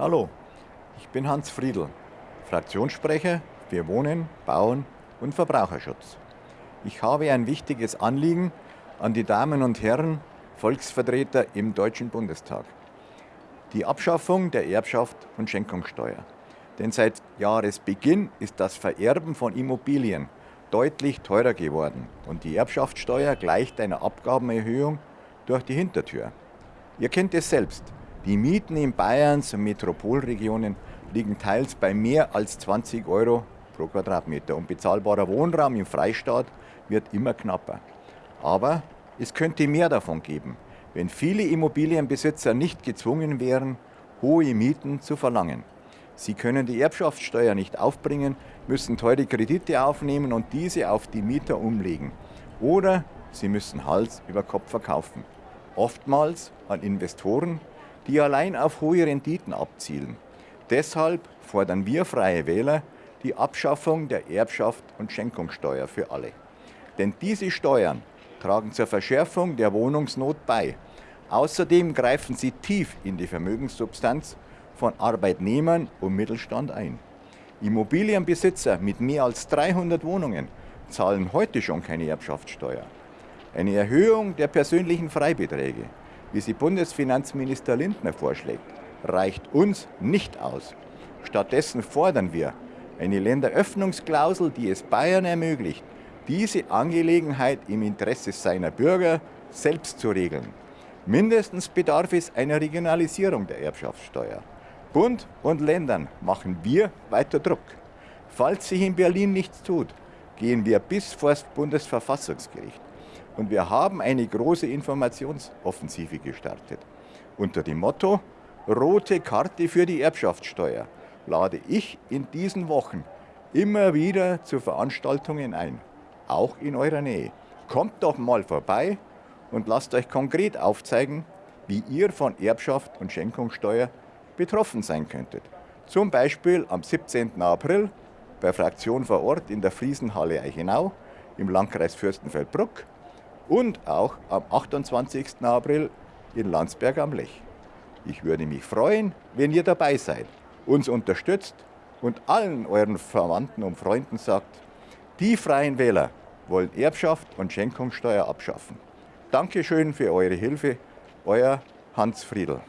Hallo, ich bin Hans Friedl, Fraktionssprecher für Wohnen, Bauen und Verbraucherschutz. Ich habe ein wichtiges Anliegen an die Damen und Herren Volksvertreter im Deutschen Bundestag. Die Abschaffung der Erbschaft und Schenkungssteuer. Denn seit Jahresbeginn ist das Vererben von Immobilien deutlich teurer geworden und die Erbschaftssteuer gleicht einer Abgabenerhöhung durch die Hintertür. Ihr kennt es selbst. Die Mieten in Bayerns und Metropolregionen liegen teils bei mehr als 20 Euro pro Quadratmeter und bezahlbarer Wohnraum im Freistaat wird immer knapper. Aber es könnte mehr davon geben, wenn viele Immobilienbesitzer nicht gezwungen wären, hohe Mieten zu verlangen. Sie können die Erbschaftssteuer nicht aufbringen, müssen teure Kredite aufnehmen und diese auf die Mieter umlegen. Oder sie müssen Hals über Kopf verkaufen. Oftmals an Investoren, die allein auf hohe Renditen abzielen. Deshalb fordern wir Freie Wähler die Abschaffung der Erbschaft und Schenkungssteuer für alle. Denn diese Steuern tragen zur Verschärfung der Wohnungsnot bei. Außerdem greifen sie tief in die Vermögenssubstanz von Arbeitnehmern und Mittelstand ein. Immobilienbesitzer mit mehr als 300 Wohnungen zahlen heute schon keine Erbschaftssteuer. Eine Erhöhung der persönlichen Freibeträge, wie sie Bundesfinanzminister Lindner vorschlägt, reicht uns nicht aus. Stattdessen fordern wir eine Länderöffnungsklausel, die es Bayern ermöglicht, diese Angelegenheit im Interesse seiner Bürger selbst zu regeln. Mindestens bedarf es einer Regionalisierung der Erbschaftssteuer. Bund und Ländern machen wir weiter Druck. Falls sich in Berlin nichts tut, gehen wir bis vor das Bundesverfassungsgericht. Und wir haben eine große Informationsoffensive gestartet. Unter dem Motto Rote Karte für die Erbschaftssteuer lade ich in diesen Wochen immer wieder zu Veranstaltungen ein, auch in eurer Nähe. Kommt doch mal vorbei und lasst euch konkret aufzeigen, wie ihr von Erbschaft und Schenkungssteuer betroffen sein könntet. Zum Beispiel am 17. April bei Fraktion vor Ort in der Friesenhalle Eichenau im Landkreis Fürstenfeldbruck und auch am 28. April in Landsberg am Lech. Ich würde mich freuen, wenn ihr dabei seid, uns unterstützt und allen euren Verwandten und Freunden sagt, die Freien Wähler wollen Erbschaft und Schenkungssteuer abschaffen. Dankeschön für eure Hilfe, euer Hans Friedl.